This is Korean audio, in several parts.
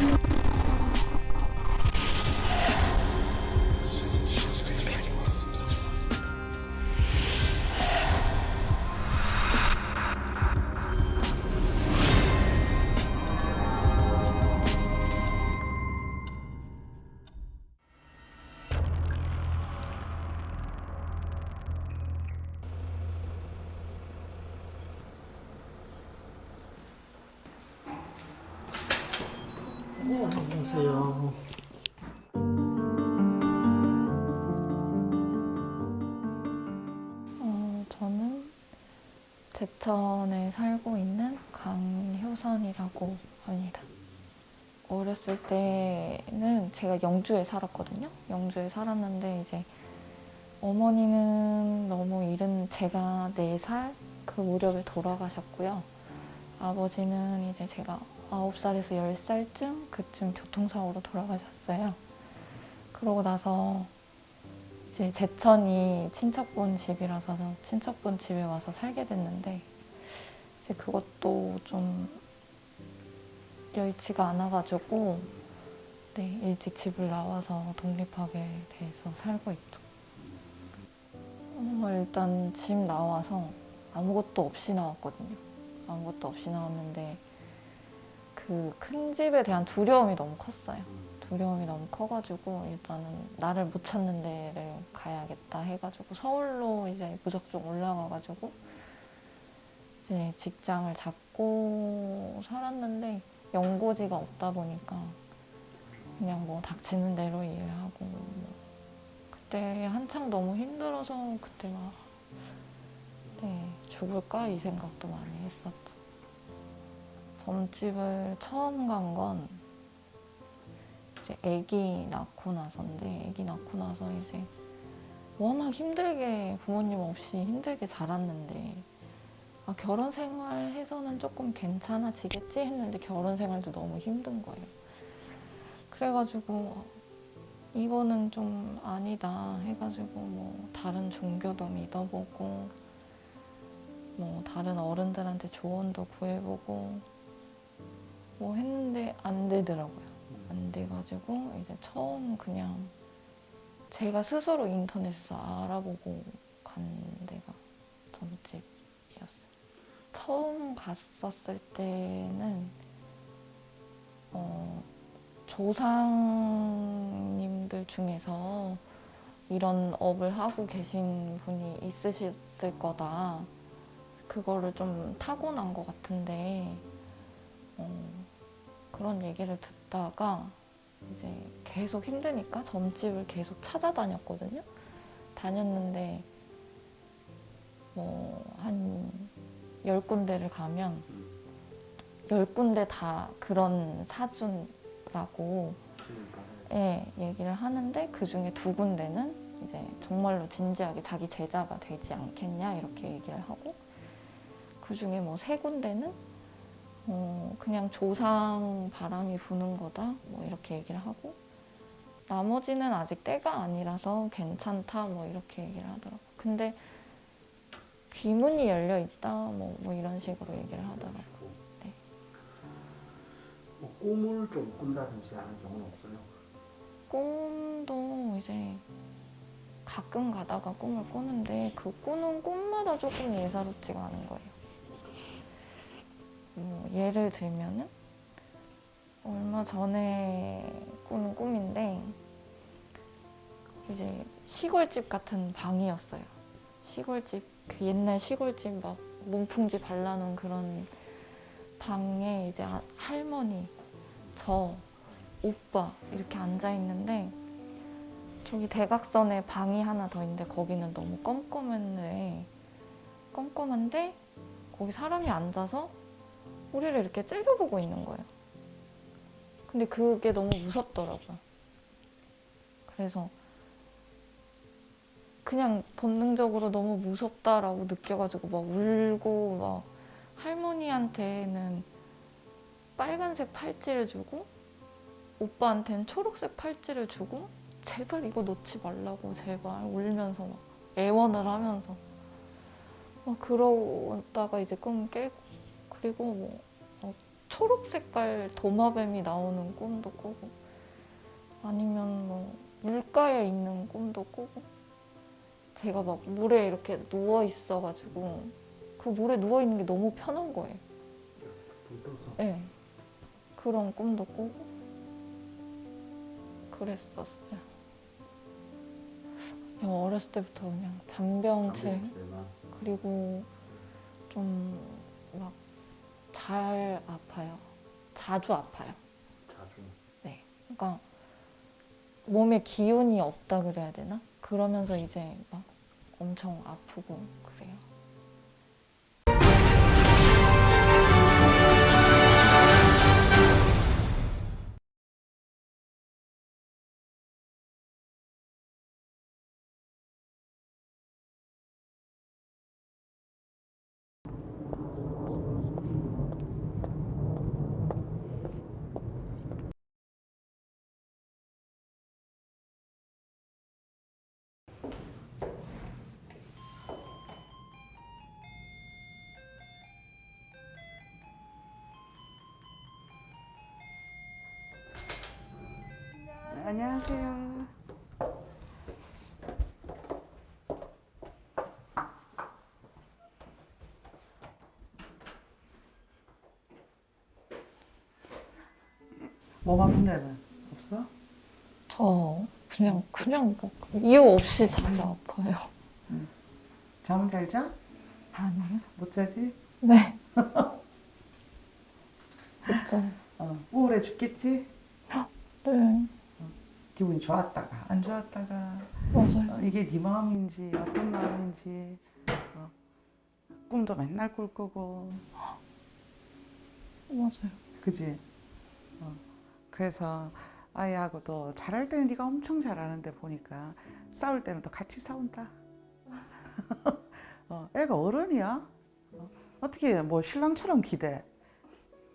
you 제천에 살고 있는 강효선이라고 합니다. 어렸을 때는 제가 영주에 살았거든요. 영주에 살았는데 이제 어머니는 너무 이른 제가 4살 그 무렵에 돌아가셨고요. 아버지는 이제 제가 9살에서 10살쯤 그쯤 교통사고로 돌아가셨어요. 그러고 나서 이제 제천이 친척분 집이라서 친척분 집에 와서 살게 됐는데 이제 그것도 좀 여의치가 않아가지고 네, 일찍 집을 나와서 독립하게 돼서 살고 있죠. 어, 일단 집 나와서 아무것도 없이 나왔거든요. 아무것도 없이 나왔는데 그 큰 집에 대한 두려움이 너무 컸어요. 두려움이 너무 커가지고 일단은 나를 못 찾는 데를 가야겠다 해가지고 서울로 이제 무작정 올라가가지고 이제 직장을 잡고 살았는데 연고지가 없다 보니까 그냥 뭐 닥치는 대로 일하고 뭐 그때 한창 너무 힘들어서 그때 막 네, 죽을까 이 생각도 많이 했었죠. 점집을 처음 간 건 이제 아기 낳고 나서인데 아기 낳고 나서 이제 워낙 힘들게 부모님 없이 힘들게 자랐는데 아, 결혼 생활해서는 조금 괜찮아지겠지 했는데 결혼 생활도 너무 힘든 거예요. 그래가지고 이거는 좀 아니다 해가지고 뭐 다른 종교도 믿어보고 뭐 다른 어른들한테 조언도 구해보고 뭐 했는데 안 되더라고요. 안 돼가지고 이제 처음 그냥 제가 스스로 인터넷에서 알아보고 간 데가 점집이었어요. 처음 갔었을 때는 어, 조상님들 중에서 이런 업을 하고 계신 분이 있으실 거다. 그거를 좀 타고난 것 같은데 어, 그런 얘기를 듣다가 이제 계속 힘드니까 점집을 계속 찾아다녔거든요. 다녔는데 뭐한 열 군데를 가면 열 군데 다 그런 사주라고 예, 얘기를 하는데 그 중에 두 군데는 이제 정말로 진지하게 자기 제자가 되지 않겠냐 이렇게 얘기를 하고 그 중에 뭐 세 군데는 어, 그냥 조상 바람이 부는 거다 뭐 이렇게 얘기를 하고 나머지는 아직 때가 아니라서 괜찮다 뭐 이렇게 얘기를 하더라고 근데 귀문이 열려 있다 뭐, 뭐 이런 식으로 얘기를 하더라고 네. 뭐 꿈을 좀 꾼다든지 하는 경우는 없어요? 꿈도 이제 가끔 가다가 꿈을 꾸는데 그 꾸는 꿈마다 조금 예사롭지가 않은 거예요 뭐 예를 들면은 얼마 전에 꾸는 꿈인데 이제 시골집 같은 방이었어요. 시골집 그 옛날 시골집 막 문풍지 발라놓은 그런 방에 이제 아- 할머니, 저, 오빠 이렇게 앉아 있는데 저기 대각선에 방이 하나 더 있는데 거기는 너무 껌껌한데 껌껌한데 거기 사람이 앉아서 우리를 이렇게 째려보고 있는 거예요. 근데 그게 너무 무섭더라고요. 그래서 그냥 본능적으로 너무 무섭다라고 느껴가지고 막 울고 막 할머니한테는 빨간색 팔찌를 주고 오빠한테는 초록색 팔찌를 주고 제발 이거 놓지 말라고 제발 울면서 막 애원을 하면서 막 그러다가 이제 꿈 깨고 그리고 뭐 어, 초록 색깔 도마뱀이 나오는 꿈도 꾸고 아니면 뭐 물가에 있는 꿈도 꾸고 제가 막 물에 이렇게 누워 있어가지고 그 물에 누워 있는 게 너무 편한 거예요. 네. 그런 꿈도 꾸고 그랬었어요. 그냥 어렸을 때부터 그냥 잠들만 그리고 좀 막 잘 아파요. 자주 아파요. 자주 네. 그러니까 몸에 기운이 없다 그래야 되나? 그러면서 이제 막 엄청 아프고 안녕하세요. 몸 아픈 데는 없어? 저 그냥 그냥 막 이유 없이 자주 아파요. 잠은 잘 자? 아니요? 못 자지? 네. 어, 우울해 죽겠지? 네 기분이 좋았다가 안 좋았다가 맞아요. 어, 이게 네 마음인지 어떤 마음인지 어, 꿈도 맨날 꿀 거고 맞아요. 그지? 어, 그래서 아이하고도 잘할 때는 네가 엄청 잘하는데 보니까 싸울 때는 또 같이 싸운다. 어, 애가 어른이야. 어, 어떻게 뭐 신랑처럼 기대?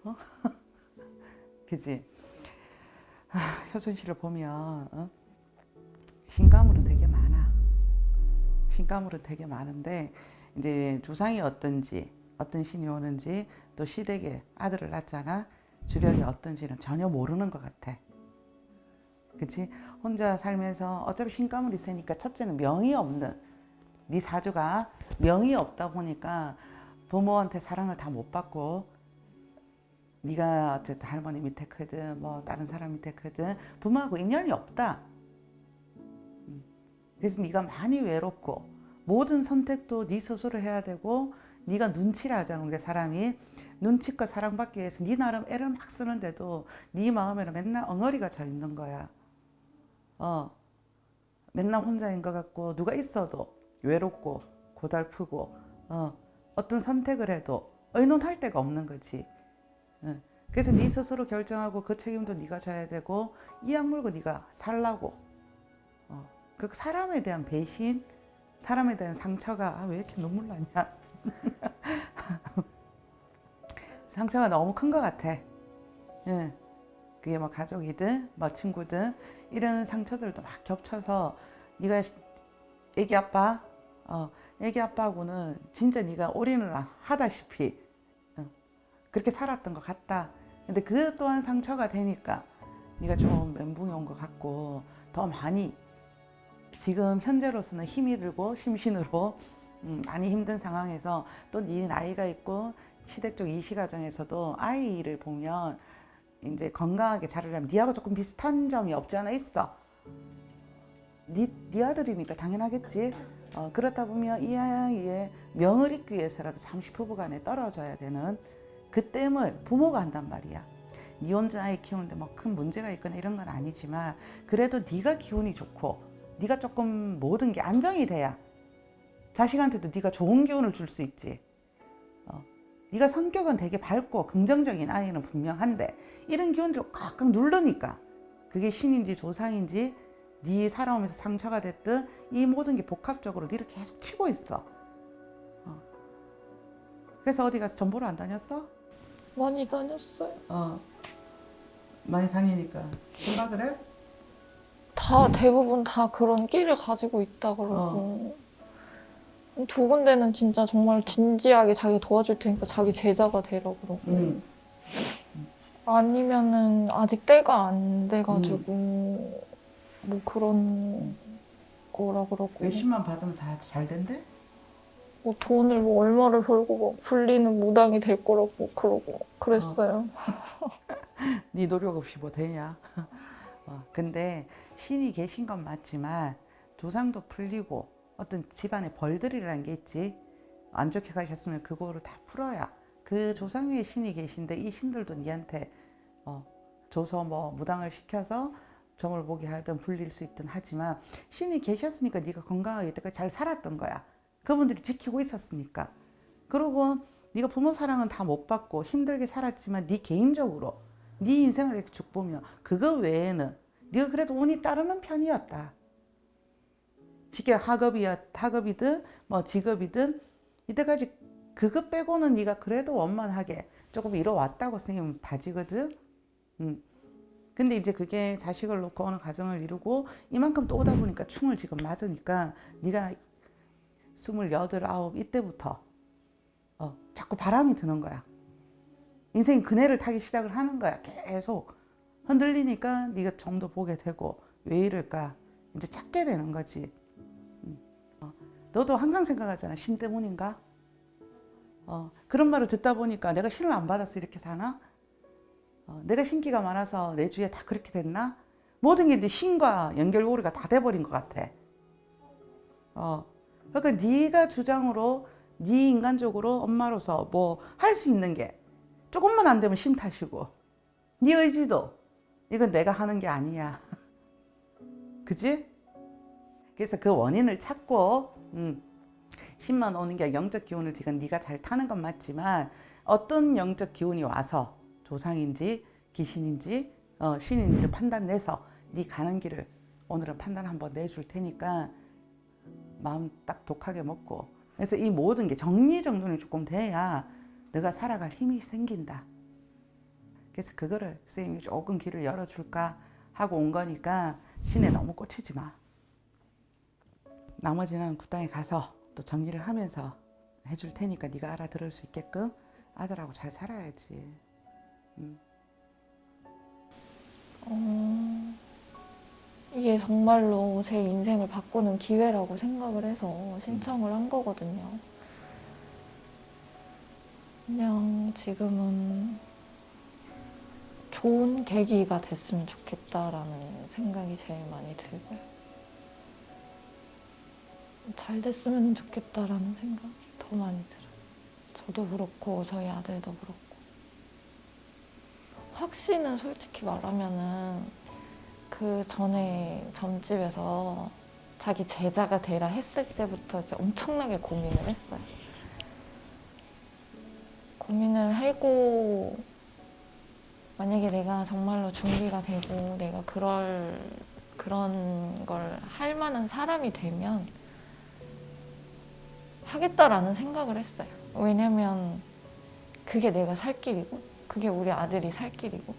어? 그지? 아, 효순 씨를 보면 어? 신가물은 되게 많아. 신가물은 되게 많은데 이제 조상이 어떤지 어떤 신이 오는지 또 시댁에 아들을 낳잖아. 주력이 어떤지는 전혀 모르는 것 같아. 그치? 혼자 살면서 어차피 신가물이 세니까 첫째는 명이 없는 네 사주가 명이 없다 보니까 부모한테 사랑을 다 못 받고 네가 어쨌든 할머니 밑에 크든 뭐 다른 사람 밑에 크든 부모하고 인연이 없다. 음. 그래서 네가 많이 외롭고 모든 선택도 네 스스로 해야 되고 네가 눈치를 하잖아 우리 사람이 눈치껏 사랑받기 위해서 네 나름 애를 막 쓰는데도 네 마음에는 맨날 엉어리가 져 있는 거야. 어, 맨날 혼자인 것 같고 누가 있어도 외롭고 고달프고 어, 어떤 선택을 해도 의논할 데가 없는 거지. 응. 그래서 네 스스로 결정하고 그 책임도 네가 져야 되고 이 악물고 네가 살라고. 어, 그 사람에 대한 배신, 사람에 대한 상처가 아, 왜 이렇게 눈물 나냐? 상처가 너무 큰 것 같아. 응. 그게 뭐 가족이든 뭐 친구든 이런 상처들도 막 겹쳐서 네가 애기 아빠, 어, 애기 아빠하고는 진짜 네가 올인을 하다시피 어, 그렇게 살았던 것 같다. 근데 그 또한 상처가 되니까 네가 좀 멘붕이 온 것 같고 더 많이 지금 현재로서는 힘이 들고 심신으로 음, 많이 힘든 상황에서 또 네 나이가 있고 시댁 이 시가정에서도 아이를 보면 이제 건강하게 자라려면 네하고 조금 비슷한 점이 없지 않아 있어. 네, 네 아들이니까 당연하겠지. 어, 그렇다 보면 이 아이의 명을 잇기 위해서라도 잠시 부부간에 떨어져야 되는 그 땜을 부모가 한단 말이야. 네 혼자 아이 키우는데 뭐 큰 문제가 있거나 이런 건 아니지만 그래도 네가 기운이 좋고 네가 조금 모든 게 안정이 돼야 자식한테도 네가 좋은 기운을 줄 수 있지. 어. 네가 성격은 되게 밝고 긍정적인 아이는 분명한데 이런 기운들을 꽉꽉 누르니까 그게 신인지 조상인지 네 살아오면서 상처가 됐든 이 모든 게 복합적으로 네를 계속 치고 있어. 어. 그래서 어디 가서 전보를 안 다녔어? 많이 다녔어요. 어. 많이 다니니까 생각을 해? 다 대부분 다 그런 끼를 가지고 있다 그러고 두 군데는 진짜 정말 진지하게 자기 도와줄 테니까 자기 제자가 되라 그러고 응. 아니면은 아직 때가 안 돼가지고 음. 뭐 그런 거라 그러고 몇십만 받으면 다 잘 된대? 뭐 돈을 뭐 얼마를 벌고 뭐 불리는 무당이 될 거라고 그러고 그랬어요. 네 노력 없이 뭐 되냐? 어, 근데 신이 계신 건 맞지만 조상도 풀리고 어떤 집안의 벌들이라는 게 있지. 안 좋게 가셨으면 그거를 다 풀어야 그 조상 위에 신이 계신데 이 신들도 니한테 어, 줘서 뭐 무당을 시켜서 점을 보게 하든 불릴 수 있든 하지만 신이 계셨으니까 네가 건강하게 이때까지 잘 살았던 거야. 그분들이 지키고 있었으니까. 그리고 네가 부모 사랑은 다 못 받고 힘들게 살았지만 네 개인적으로 네 인생을 이렇게 쭉 보면 그거 외에는 네가 그래도 운이 따르는 편이었다. 쉽게 학업이야 학업이든 뭐 직업이든 이때까지 그것 빼고는 네가 그래도 원만하게 조금 이뤄왔다고 생각하면 봐지거든. 음. 근데 이제 그게 자식을 놓고 어느 가정을 이루고 이만큼 또 오다 보니까 충을 지금 맞으니까 네가 스물여덟 아홉 이때부터 어, 자꾸 바람이 드는 거야. 인생 그네를 타기 시작을 하는 거야. 계속 흔들리니까 네가 점도 보게 되고 왜 이럴까 이제 찾게 되는 거지. 음. 어, 너도 항상 생각하잖아. 신 때문인가? 어, 그런 말을 듣다 보니까 내가 신을 안 받아서 이렇게 사나? 어, 내가 신기가 많아서 내 주위에 다 그렇게 됐나? 모든 게네 신과 연결고리가 다 돼버린 것 같아. 어, 그러니까 네가 주장으로 네 인간적으로 엄마로서 뭐 할 수 있는 게 조금만 안 되면 신 탓이고 네 의지도 이건 내가 하는 게 아니야. 그지? 그래서 그 원인을 찾고 음, 신만 오는 게 영적 기운을 지금 네가 잘 타는 건 맞지만 어떤 영적 기운이 와서 조상인지 귀신인지 어, 신인지를 판단내서 네 가는 길을 오늘은 판단 한번 내줄 테니까 마음 딱 독하게 먹고 그래서 이 모든 게 정리정돈이 조금 돼야 내가 살아갈 힘이 생긴다. 그래서 그거를 선생님이 조금 길을 열어줄까 하고 온 거니까 신에 너무 꽂히지 마. 나머지는 구땅에 가서 또 정리를 하면서 해줄 테니까 네가 알아들을 수 있게끔 아들하고 잘 살아야지. 어, 이게 정말로 제 인생을 바꾸는 기회라고 생각을 해서 신청을 한 거거든요. 그냥 지금은 좋은 계기가 됐으면 좋겠다라는 생각이 제일 많이 들고요. 잘 됐으면 좋겠다라는 생각이 더 많이 들어요. 저도 그렇고 저희 아들도 그렇고. 확신은 솔직히 말하면은 그 전에 점집에서 자기 제자가 되라 했을 때부터 엄청나게 고민을 했어요. 고민을 하고 만약에 내가 정말로 준비가 되고 내가 그럴 그런 걸 할 만한 사람이 되면 하겠다라는 생각을 했어요. 왜냐면 그게 내가 살 길이고 그게 우리 아들이 살 길이고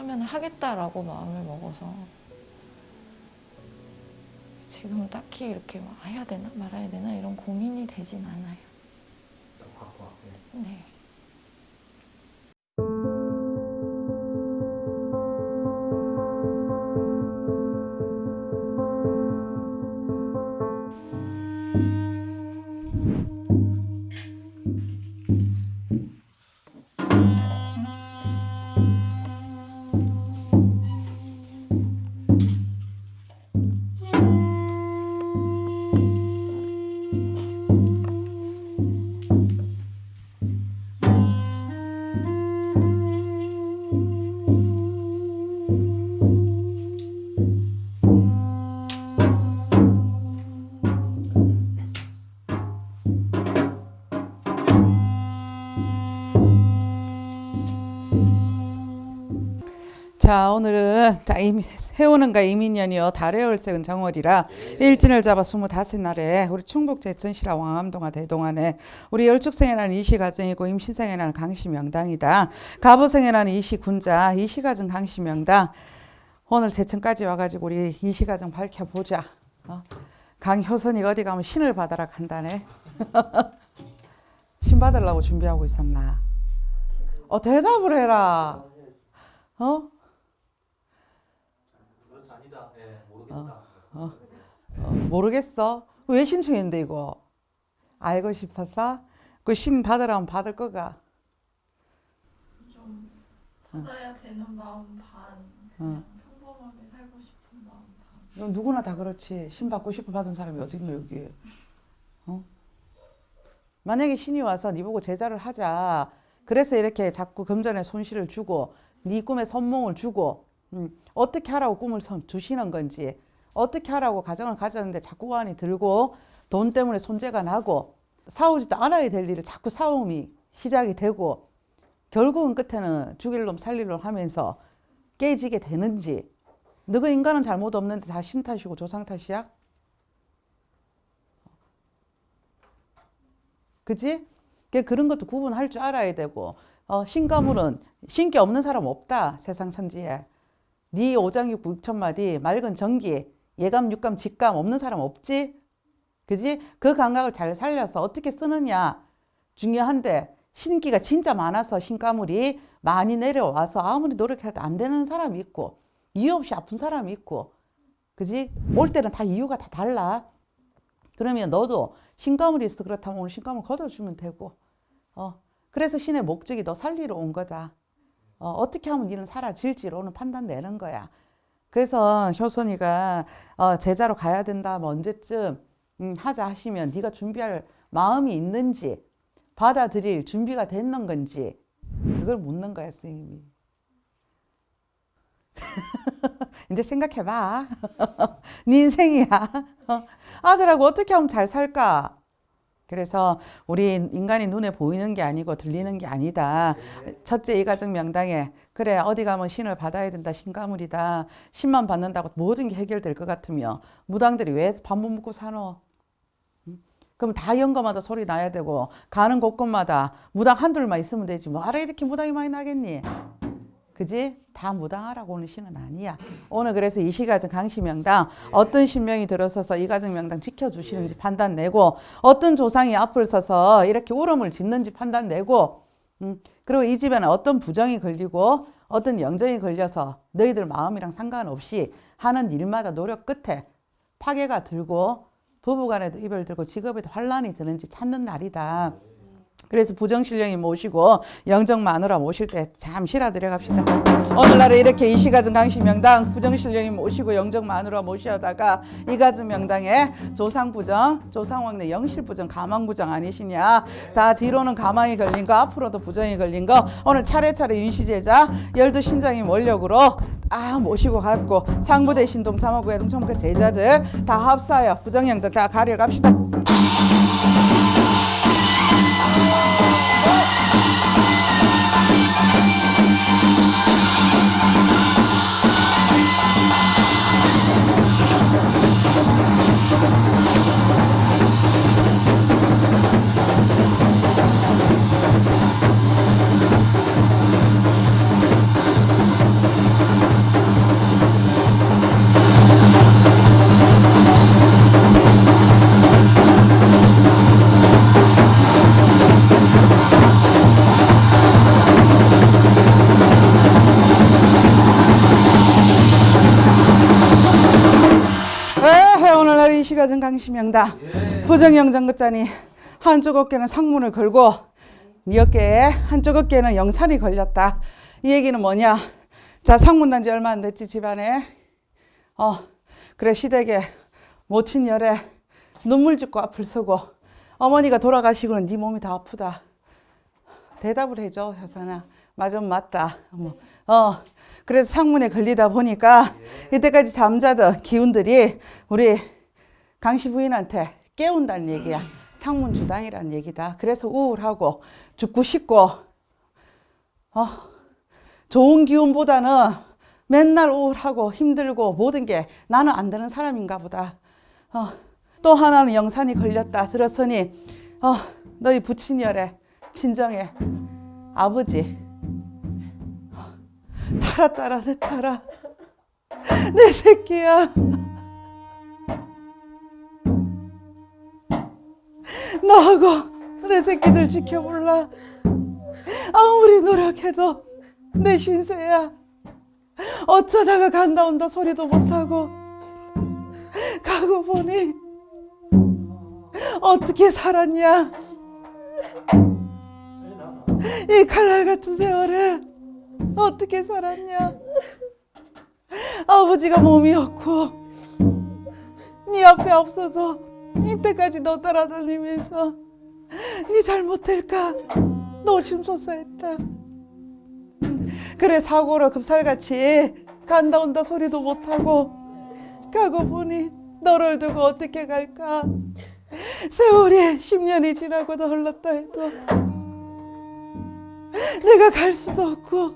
하면 하겠다라고 마음을 먹어서 지금 딱히 이렇게 막 해야 되나 말아야 되나 이런 고민이 되진 않아요. 자 오늘은 다 이미- 해오는가 이민년이요 달의 월색은 정월이라 일진을 잡아 스물다섯 날에 우리 충북 제천시라 왕암동화 대동안에 우리 열축생에 나는 이시가정이고 임신생에 나는 강시명당이다. 가보생에 나는 이시군자 이시가정 강시명당. 오늘 제천까지 와가지고 우리 이시가정 밝혀보자. 어? 강효선이 어디 가면 신을 받아라 간다네. 신 받으려고 준비하고 있었나? 어 대답을 해라. 어? 그건 아니다. 예, 모르겠다. 어, 모르겠어. 왜 신청했는데 이거? 알고 싶어서? 그 신 받으라면 받을 거가. 좀 받아야 되는 마음 반, 응. 평범하게 살고 싶은 마음 반. 누구나 다 그렇지. 신 받고 싶어 받은 사람이 어디 있노 여기에. 어? 만약에 신이 와서 네 보고 제자를 하자. 그래서 이렇게 자꾸 금전에 손실을 주고 네 꿈에 선몽을 주고 음, 어떻게 하라고 꿈을 선- 주시는 건지 어떻게 하라고 가정을 가졌는데 자꾸 관이 들고 돈 때문에 손재가 나고 싸우지도 않아야 될 일을 자꾸 싸움이 시작이 되고 결국은 끝에는 죽일 놈 살릴 놈 하면서 깨지게 되는지 너가 인간은 잘못 없는데 다 신 탓이고 조상 탓이야? 그지? 그 그런 것도 구분할 줄 알아야 되고 어, 신가물은 신기 없는 사람 없다 세상 천지에 네 오장육부 육천마디 맑은 전기 예감 육감 직감 없는 사람 없지? 그지? 그 감각을 잘 살려서 어떻게 쓰느냐 중요한데 신기가 진짜 많아서 신가물이 많이 내려와서 아무리 노력해도 안 되는 사람이 있고 이유 없이 아픈 사람이 있고 그지? 올 때는 다 이유가 다 달라 그러면 너도 신가물이 있어 그렇다면 오늘 신가물 걷어주면 되고 어 그래서 신의 목적이 너 살리러 온 거다 어, 어떻게 하면 니는 사라질지로 오늘 판단 내는 거야. 그래서 효선이가 어, 제자로 가야 된다 뭐 언제쯤 음, 하자 하시면 네가 준비할 마음이 있는지 받아들일 준비가 됐는 건지 그걸 묻는 거야 선생님이. 이제 생각해봐. 네 인생이야. 어, 아들하고 어떻게 하면 잘 살까 그래서 우리 인간이 눈에 보이는 게 아니고 들리는 게 아니다. 첫째 이 가정 명당에 그래 어디 가면 신을 받아야 된다 신가물이다. 신만 받는다고 모든 게 해결될 것 같으며 무당들이 왜 밥 못 먹고 사노? 음? 그럼 다 연거마다 소리 나야 되고 가는 곳곳마다 무당 한둘만 있으면 되지. 뭐하러 이렇게 무당이 많이 나겠니 그지? 다 무당하라고 오는 신은 아니야. 오늘 그래서 이 시가정 강시명당 어떤 신명이 들어서서 이 가정 명당 지켜주시는지 판단 내고 어떤 조상이 앞을 서서 이렇게 울음을 짓는지 판단 내고 음, 그리고 이 집에는 어떤 부정이 걸리고 어떤 영정이 걸려서 너희들 마음이랑 상관없이 하는 일마다 노력 끝에 파괴가 들고 부부간에도 이별 들고 직업에도 환란이 드는지 찾는 날이다. 그래서 부정신령이 모시고 영정 마누라 모실 때 잠시라 들어갑시다. 오늘날에 이렇게 이시가정 강시명당 부정신령이 모시고 영정 마누라 모시다가 이가정 명당에 조상부정, 조상왕래 영실부정, 가망부정 아니시냐. 다 뒤로는 가망이 걸린 거 앞으로도 부정이 걸린 거 오늘 차례차례 윤시제자 열두 신장이 원력으로 아 모시고 갔고 창부대 신동 삼하구 해동 청북 제자들 다 합사하여 부정영정 다 가려 갑시다. 이 시가정 강시명당 부정영정 끝자니 한쪽 어깨는 상문을 걸고 네 어깨에 한쪽 어깨는 영산이 걸렸다. 이 얘기는 뭐냐? 자 상문 난 지 얼마 안 됐지 집안에. 어 그래 시댁에 모친 열에 눈물 짓고 앞을 서고 어머니가 돌아가시고는 네 몸이 다 아프다. 대답을 해줘 효선아. 맞아 맞다. 뭐, 어 그래서 상문에 걸리다 보니까 이때까지 잠자던 기운들이 우리 강씨 부인한테 깨운다는 얘기야. 상문 주당이라는 얘기다. 그래서 우울하고 죽고 싶고 어 좋은 기운보다는 맨날 우울하고 힘들고 모든 게 나는 안 되는 사람인가 보다. 어, 또 하나는 영산이 걸렸다 들었으니 어, 너희 부친열에 친정에 아버지. 타라 따라 내 타라. 내 새끼야 너하고 내 새끼들 지켜볼라? 아무리 노력해도 내 신세야. 어쩌다가 간다 온다 소리도 못하고 가고 보니 어떻게 살았냐? 이 칼날 같은 세월에 어떻게 살았냐? 아버지가 몸이 없고 네 앞에 없어서 이때까지 너 따라다니면서 네 잘못될까? 노심초사했다. 그래 사고로 급살같이 간다 온다 소리도 못하고 가고 보니 너를 두고 어떻게 갈까? 세월이 10년이 지나고도 흘렀다 해도 내가 갈 수도 없고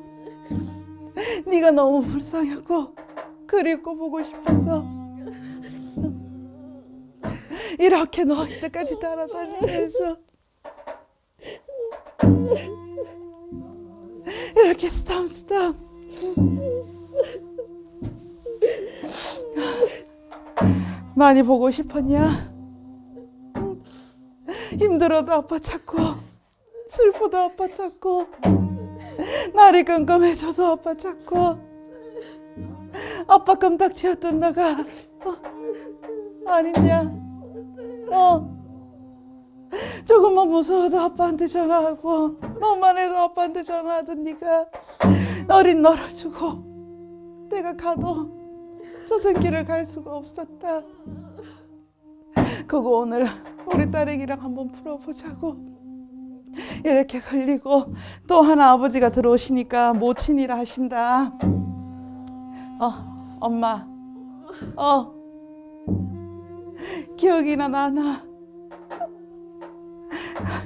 네가 너무 불쌍하고 그립고 보고 싶어서 이렇게 너 이때까지 따라다니면서 이렇게 스탐 스탐 많이 보고 싶었냐? 힘들어도 아빠 찾고 슬퍼도 아빠 찾고 날이 깜깜해져도 아빠 찾고 아빠 껌딱지였던 너가 어, 아니냐? 어 조금만 무서워도 아빠한테 전화하고 뭐만 해도 아빠한테 전화하던 네가 어린 너를 주고 내가 가도 저 새끼를 갈 수가 없었다. 그거 오늘 우리 딸애기랑 한번 풀어보자고 이렇게 걸리고 또 하나 아버지가 들어오시니까 모친이라 하신다. 어 엄마 어 기억이나 나나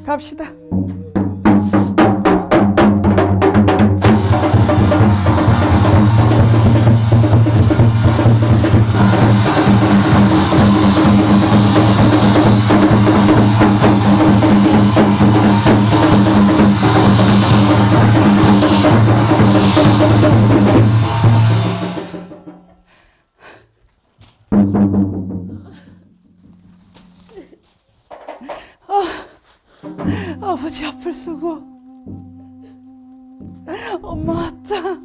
갑시다. 쓰고 엄마 왔다.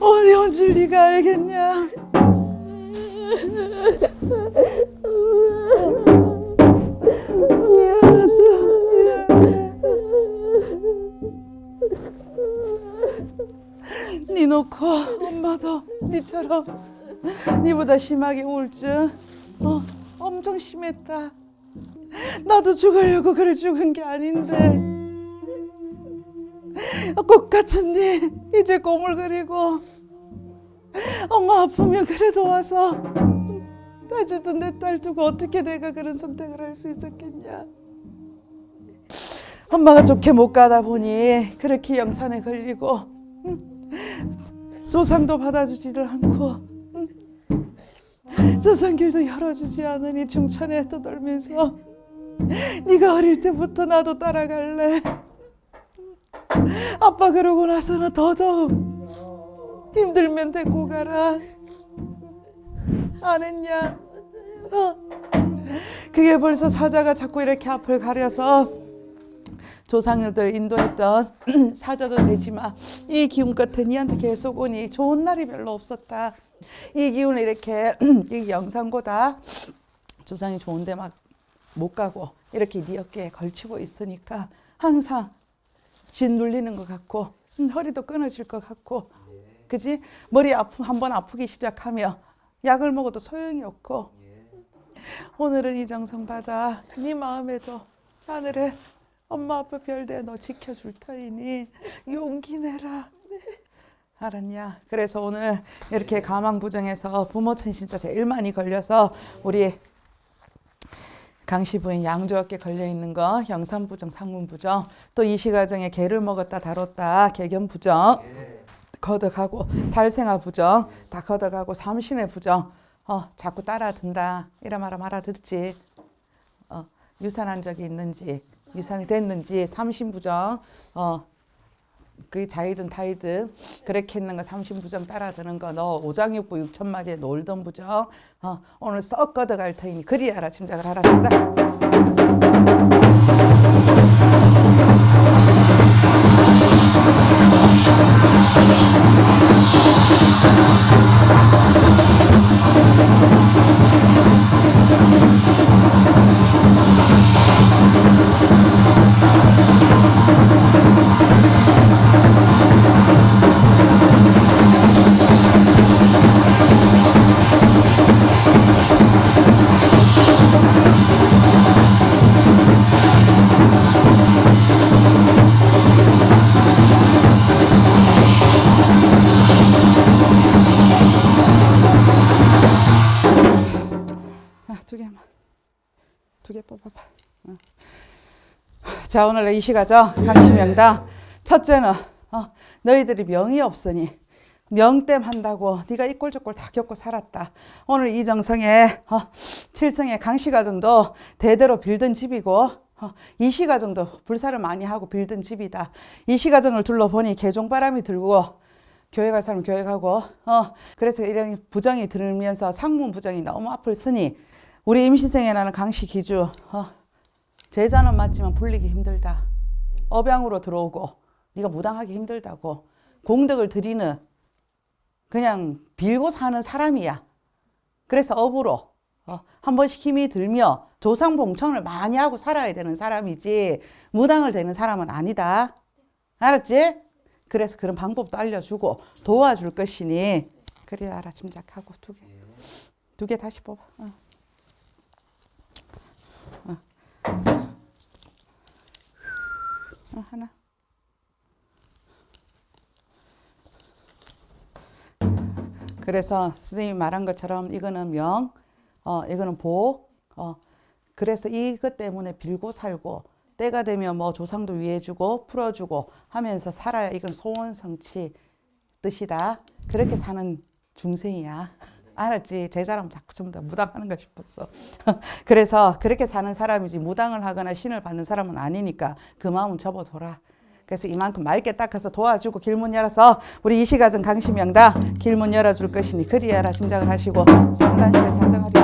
어디 온 줄 네가 알겠냐? 미안하다 미안해. 네 놓고 엄마도 네처럼 네보다 심하게 우울증 어, 엄청 심했다 나도 죽으려고 그래 죽은 게 아닌데. 꽃 같은 네 이제 꼬물거리고 엄마 아프면 그래도 와서 따주던 내 딸 두고 어떻게 내가 그런 선택을 할 수 있었겠냐. 엄마가 좋게 못 가다 보니 그렇게 영산에 걸리고 음, 조상도 받아주지를 않고 음, 조상길도 열어주지 않으니 중천에 떠돌면서 네가 어릴 때부터 나도 따라갈래. 아빠 그러고 나서는 더더욱 힘들면 데리고 가라. 안 했냐? 어. 그게 벌써 사자가 자꾸 이렇게 앞을 가려서 조상들 인도했던 사자도 되지만 이 기운 끝에 니한테 계속 오니 좋은 날이 별로 없었다. 이 기운을 이렇게 이 영상보다 조상이 좋은 데 막 못 가고 이렇게 네 어깨에 걸치고 있으니까 항상 진 눌리는 것 같고 음, 허리도 끊어질 것 같고. 그지? 머리 아프 한번 아프기 시작하면 약을 먹어도 소용이 없고. 오늘은 이 정성 받아 네 마음에도 하늘에 엄마 아빠 별대 너 지켜줄 터이니 용기 내라. 알았냐? 그래서 오늘 이렇게 가망부정에서 부모천 진짜 제일 많이 걸려서 우리 강씨 부인 양조엽게 걸려 있는 거 형산부정, 상문부정, 또 이시가정에 개를 먹었다 다뤘다 개견부정, 걷어가고 살생아 부정 다 걷어가고 삼신의 부정, 어 자꾸 따라든다. 이라 말하 알아듣지, 어 유산한 적이 있는지 유산이 됐는지 삼신부정, 어 그게 자이든 타이든 그렇게 했는 거 삼신부정 따라드는 거. 너 오장육부 육천 마디에 놀던 부정. 어, 오늘 썩 걷어갈 터이니 그리 알아 짐작을 하라 한다 자 오늘 이 시가죠 강심명당 첫째는 어, 너희들이 명이 없으니 명땜 한다고 네가 이꼴저꼴 다 겪고 살았다. 오늘 이정성의 어, 칠성의 강씨가정도 대대로 빌던 집이고 어, 이시가정도 불사를 많이 하고 빌던 집이다. 이시가정을 둘러보니 개종바람이 들고 교회 갈 사람 교회 가고 어, 그래서 이런 부정이 들면서 상문 부정이 너무 앞을 쓰니 우리 임신생에 나는 강씨 기주 어, 제자는 맞지만 불리기 힘들다. 업양으로 들어오고 네가 무당하기 힘들다고 공덕을 드리는 그냥 빌고 사는 사람이야. 그래서 업으로 어, 한 번씩 힘이 들며 조상봉청을 많이 하고 살아야 되는 사람이지 무당을 되는 사람은 아니다. 알았지? 그래서 그런 방법도 알려주고 도와줄 것이니 그래 알아 짐작하고 두 개. 두 개 다시 뽑아. 어. 어. 어, 하나. 그래서 선생님이 말한 것처럼 이거는 명, 어, 이거는 복, 어, 그래서 이것 때문에 빌고 살고 때가 되면 뭐 조상도 위해주고 풀어주고 하면서 살아야 이건 소원 성취 뜻이다. 그렇게 사는 중생이야. 알았지? 제자라면 자꾸 전부 다 무당하는가 싶었어. 그래서 그렇게 사는 사람이지 무당을 하거나 신을 받는 사람은 아니니까 그 마음은 접어둬라. 그래서 이만큼 맑게 닦아서 도와주고 길문 열어서 우리 이시가정 강심명다 길문 열어줄 것이니 그리하라 짐작을 하시고 상단실에 자정하리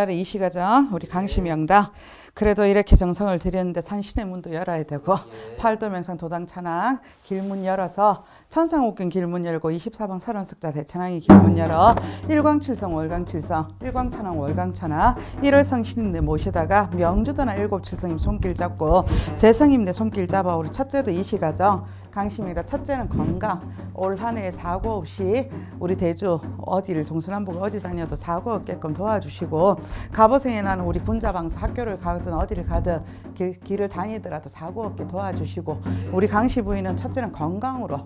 오늘날의 이 시가정 우리 강심명다. 그래도 이렇게 정성을 들였는데 산신의 문도 열어야 되고 팔도명상 도당 찬양 길문 열어서 천상옥경 길문 열고 24방 설원석자 대찬양이 길문 열어 일광칠성 월광칠성 일광천왕 월광천왕 일월성신임내 모시다가 명주도나 일곱칠성임 손길 잡고 재성임 내 손길 잡아 우리 첫째도 이시가정 강심이가 첫째는 건강 올 한해 사고 없이 우리 대주 어디를 동서남북 어디 다녀도 사고 없게끔 도와주시고 갑오생에 나는 우리 군자방사 학교를 가든 어디를 가든 길, 길을 다니더라도 사고 없게 도와주시고 우리 강씨 부인은 첫째는 건강으로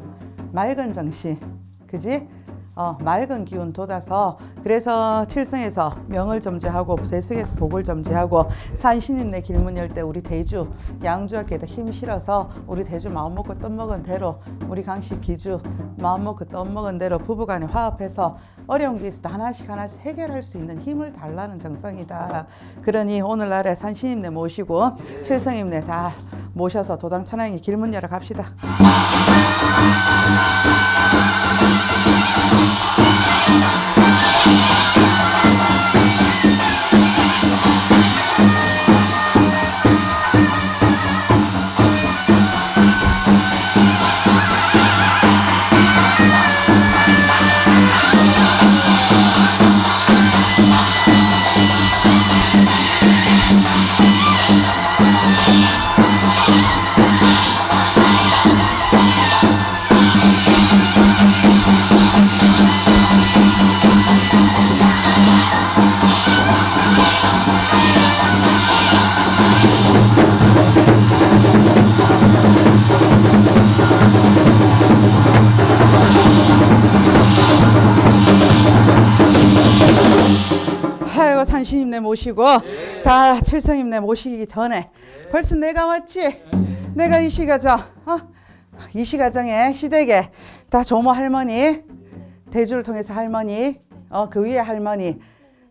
맑은 정신 그지? 어, 맑은 기운 돋아서 그래서 칠성에서 명을 점지하고 재성에서 복을 점지하고 산신인내 길문 열 때 우리 대주 양주학교에다 힘 실어서 우리 대주 마음 먹고 떡 먹은 대로 우리 강씨 기주 마음 먹고 떡 먹은 대로 부부간에 화합해서 어려운 게 있어도 하나씩 하나씩 해결할 수 있는 힘을 달라는 정성이다. 그러니 오늘날에 산신임내 모시고 칠성임내 다 모셔서 도당 천왕이 길문 열어 갑시다. 아 모시고 다 칠성임내 모시기 전에 벌써 내가 왔지 내가 이 시가정 어? 이 시가정에 시댁에 다 조모 할머니 대주를 통해서 할머니 어, 그 위에 할머니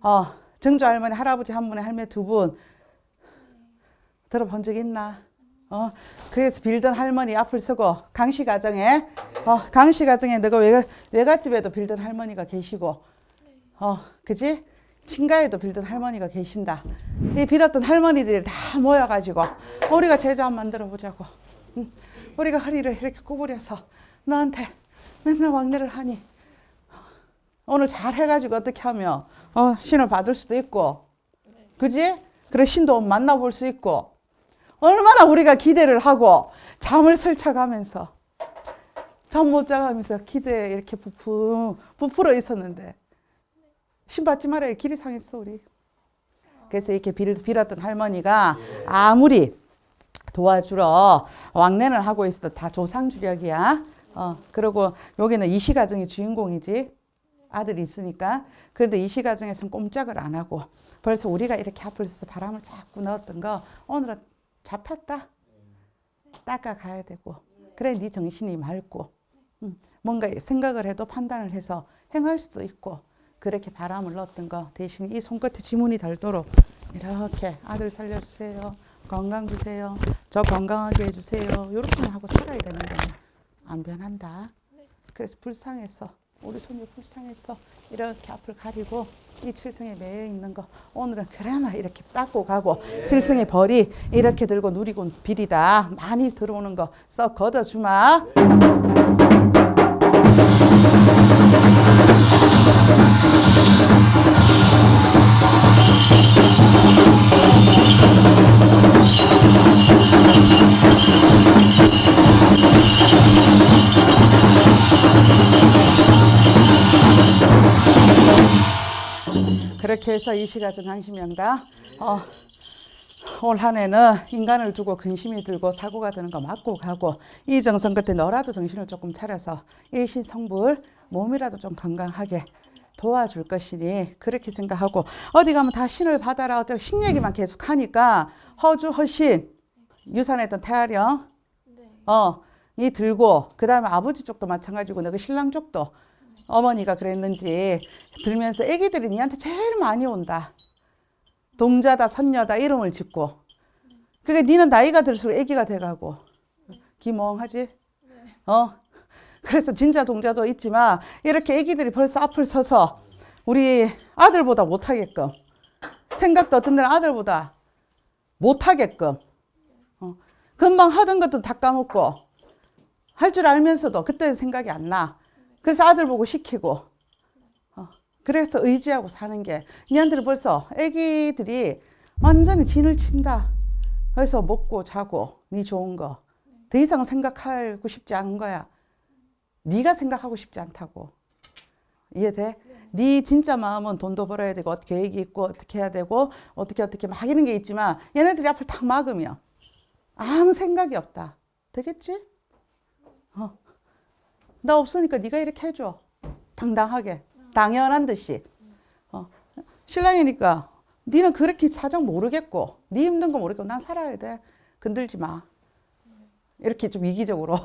어, 증조 할머니 할아버지 한 분에 할머니 두 분 들어본 적 있나? 어, 그래서 빌던 할머니 앞을 서고 강씨 가정에 어, 강씨 가정에 너가 외가, 외갓집에도 빌던 할머니가 계시고 어, 그지? 친가에도 빌던 할머니가 계신다. 이 빌었던 할머니들이 다 모여가지고 우리가 제자 만들어 보자고. 응. 우리가 허리를 이렇게 구부려서 너한테 맨날 왕래를 하니 오늘 잘 해가지고 어떻게 하면 어, 신을 받을 수도 있고 그지? 그래 신도 만나볼 수 있고 얼마나 우리가 기대를 하고 잠을 설쳐가면서 잠 못 자가면서 기대에 이렇게 부풀, 부풀어 있었는데 신 받지 말아요. 길이 상했어 우리. 그래서 이렇게 빌, 빌었던 할머니가 아무리 도와주러 왕래를 하고 있어도 다 조상주력이야. 어, 그리고 여기는 이시 가정이 주인공이지. 아들이 있으니까. 그런데 이시 가정에서는 꼼짝을 안 하고 벌써 우리가 이렇게 앞을 서서 바람을 자꾸 넣었던 거 오늘은 잡혔다. 닦아 가야 되고. 그래 네 정신이 맑고. 음, 뭔가 생각을 해도 판단을 해서 행할 수도 있고 그렇게 바람을 넣었던 거 대신 이 손끝에 지문이 닳도록 이렇게 아들 살려주세요. 건강 주세요. 저 건강하게 해주세요. 이렇게만 하고 살아야 되는데 안 변한다. 그래서 불쌍해서 우리 손주 불쌍해서 이렇게 앞을 가리고 이 칠성에 매여 있는 거 오늘은 그나마 이렇게 닦고 가고 칠성의 벌이 이렇게 들고 누리고 비리다. 많이 들어오는 거 썩 걷어주마 그렇게 해서 이 시가정 강심명다. 어, 올 한해는 인간을 두고 근심이 들고 사고가 드는 거 맞고 가고 이 정성 끝에 너라도 정신을 조금 차려서 일신성불 몸이라도 좀 건강하게 도와줄 것이니 그렇게 생각하고 어디 가면 다 신을 받아라 어쩌고 신 얘기만 계속 하니까 허주 허신 유산했던 태아령 어, 이 들고 그 다음에 아버지 쪽도 마찬가지고 너그 신랑 쪽도 어머니가 그랬는지 들면서 애기들이 니한테 제일 많이 온다. 동자다 선녀다 이름을 짓고 그게 니는 나이가 들수록 애기가 돼가고 기멍하지? 어? 그래서 진짜 동자도 있지만 이렇게 애기들이 벌써 앞을 서서 우리 아들보다 못하게끔 생각도 어떤 데는 아들보다 못하게끔 어. 금방 하던 것도 다 까먹고 할 줄 알면서도 그때 생각이 안 나. 그래서 아들 보고 시키고 어, 그래서 의지하고 사는 게 니한테는 벌써 애기들이 완전히 진을 친다 그래서 먹고 자고 니 좋은 거 더 이상 생각하고 싶지 않은 거야 네가 생각하고 싶지 않다고 이해돼? 네 진짜 마음은 돈도 벌어야 되고 계획이 있고 어떻게 해야 되고 어떻게 어떻게 막 이런 게 있지만 얘네들이 앞을 탁 막으면 아무 생각이 없다 되겠지? 어. 나 없으니까 네가 이렇게 해줘. 당당하게. 당연한 듯이. 어. 신랑이니까 니는 그렇게 사정 모르겠고 네 힘든 거 모르겠고 난 살아야 돼. 건들지 마. 이렇게 좀 이기적으로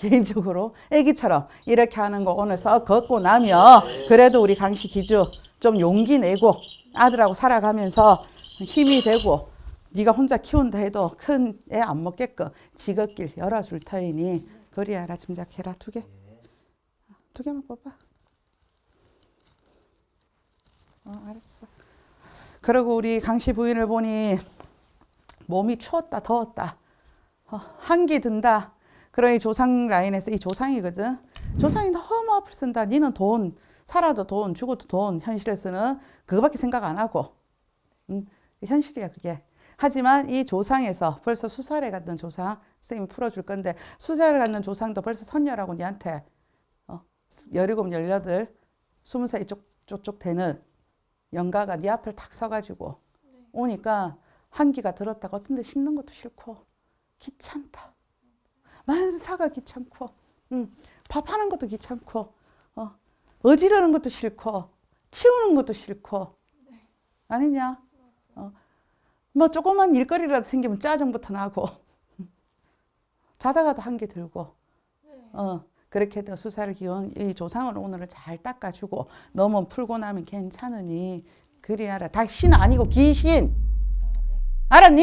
개인적으로 애기처럼 이렇게 하는 거 오늘 썩 걷고 나면 그래도 우리 강씨 기주 좀 용기 내고 아들하고 살아가면서 힘이 되고 네가 혼자 키운다 해도 큰 애 안 먹게끔 지긋길 열어줄 터이니 그리 알아 짐작해라 두 개. 두 개만 뽑아. 어, 알았어. 그리고 우리 강씨 부인을 보니 몸이 추웠다 더웠다. 어, 한기 든다. 그러니 조상 라인에서 이 조상이거든. 조상이 너무 앞을 쓴다. 니는 돈 살아도 돈 죽어도 돈 현실에서는 그거밖에 생각 안 하고 음, 현실이야 그게. 하지만 이 조상에서 벌써 수살에 갔던 조상 선생님이 풀어줄 건데 수살에 갔는 조상도 벌써 선녀라고 니한테 열일곱, 열여덟, 스무 살 이쪽, 쪽쪽 되는 영가가 네 앞을 탁 서가지고 오니까 한기가 들었다가 어떤 데 씻는 것도 싫고 귀찮다. 만사가 귀찮고 응. 밥하는 것도 귀찮고 어. 어지르는 것도 싫고 치우는 것도 싫고 아니냐? 어. 뭐 조그만 일거리라도 생기면 짜증부터 나고 자다가도 한기 들고 어. 그렇게 해서 수사를 기원 이 조상을 오늘을 잘 닦아주고 너무 풀고 나면 괜찮으니 그리 알아. 다신 아니고 귀신. 알았니?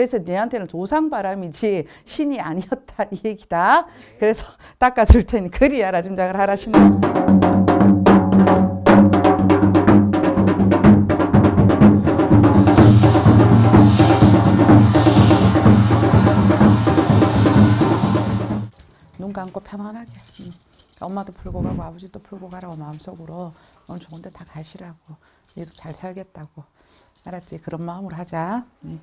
그래서 내한테는 조상 바람이지 신이 아니었다 이 얘기다. 그래서 닦아줄 테니 그리 알아 짐작을 하라 신은. 눈 감고 편안하게 엄마도 풀고 가고 아버지도 풀고 가라고 마음속으로 오늘 좋은 데 다 가시라고 얘도 잘 살겠다고 알았지? 그런 마음으로 하자 응.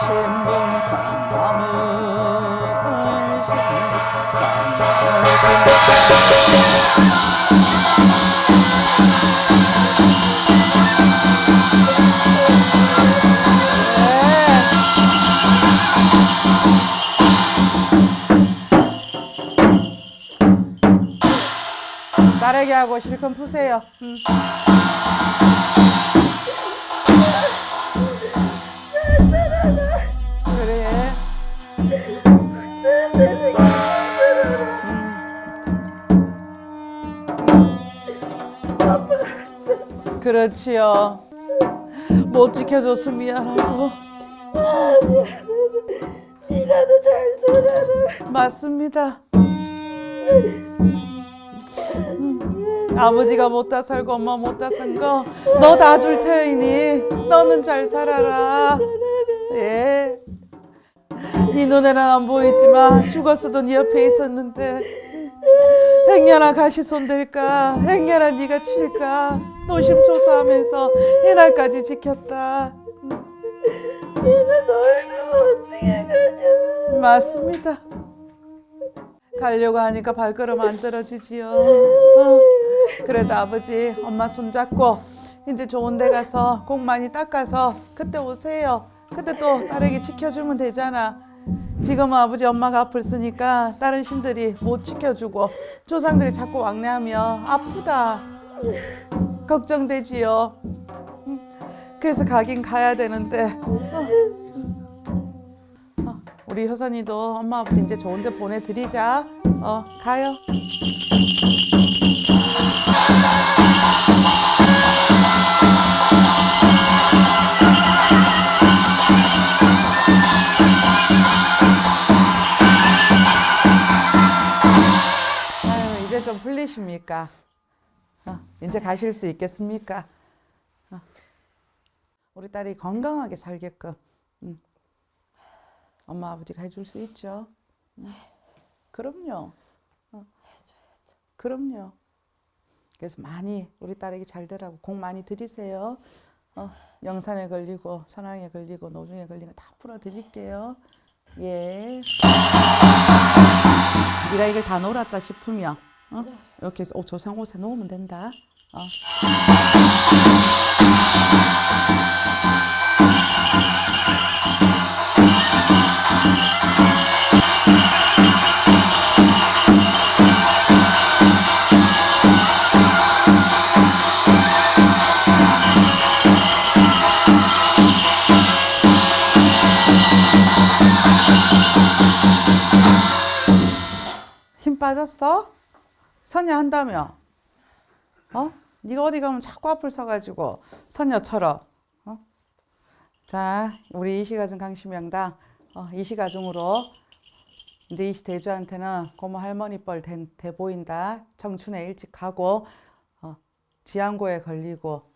신분 장남은 신분 딸에게 하고 실컷 푸세요. 음. 그렇지요. 못 지켜줘서 미안하고. 니라도 잘 살아라. 맞습니다. 아버지가 못다 살고 엄마 못다 산 거 너 다 줄 테이니 너는 잘 살아라. 예. 네 눈에는 안 보이지만 죽었어도 네 옆에 있었는데 행여나 가시 손댈까 행여나 네가 칠까 노심초사하면서 이날까지 지켰다. 내가 널 두고 어떻게 가냐. 맞습니다. 가려고 하니까 발걸음 안 떨어지지요. 어. 그래도 아버지, 엄마 손잡고 이제 좋은 데 가서 꼭 많이 닦아서 그때 오세요. 그때 또 딸에게 지켜주면 되잖아. 지금은 아버지, 엄마가 아플 쓰니까 다른 신들이 못 지켜주고 조상들이 자꾸 왕래하며 아프다. 걱정되지요. 음. 그래서 가긴 가야 되는데 어, 우리 효선이도 엄마 아버지 이제 좋은 데 보내드리자. 어, 가요. 풀리십니까? 어, 이제 가실 수 있겠습니까? 어. 우리 딸이 건강하게 살게끔 음. 엄마 아버지가 해줄 수 있죠. 음. 그럼요. 어. 그럼요. 그래서 많이 우리 딸에게 잘 되라고 공 많이 들이세요. 어, 영산에 걸리고 선왕에 걸리고 노중에 걸리고 다 풀어드릴게요. 예. 네가 이걸 다 놀았다 싶으면 어? 이렇게 해서 옷 조상 옷에 놓으면 된다. 어. 힘 빠졌어? 선녀 한다며? 어? 네가 어디 가면 자꾸 앞을 서가지고 선녀처럼. 어? 자, 우리 이시가정 강심명당 어, 이시가정으로 이제 이시 대주한테는 고모 할머니 뻘 대, 대 보인다. 청춘에 일찍 가고 어, 지안고에 걸리고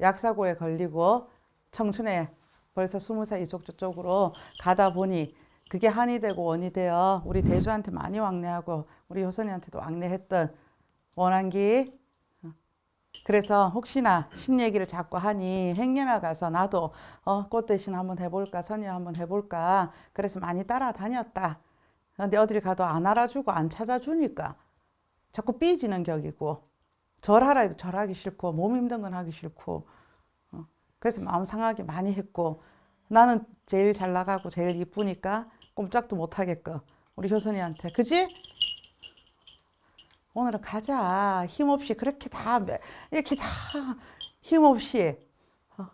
약사고에 걸리고 청춘에 벌써 스무 살 이쪽 저쪽으로 가다 보니 그게 한이 되고 원이 되어 우리 대주한테 많이 왕래하고 우리 효선이한테도 왕래했던 원한기 그래서 혹시나 신 얘기를 자꾸 하니 행여나 가서 나도 어, 꽃 대신 한번 해볼까 선녀 한번 해볼까 그래서 많이 따라다녔다. 근데 어딜 가도 안 알아주고 안 찾아주니까 자꾸 삐지는 격이고 절하라 해도 절하기 싫고 몸 힘든 건 하기 싫고 어, 그래서 마음 상하게 많이 했고 나는 제일 잘 나가고 제일 이쁘니까 꼼짝도 못 하겠고 우리 효선이한테. 그지? 오늘은 가자 힘없이 그렇게 다 이렇게 다 힘없이 어.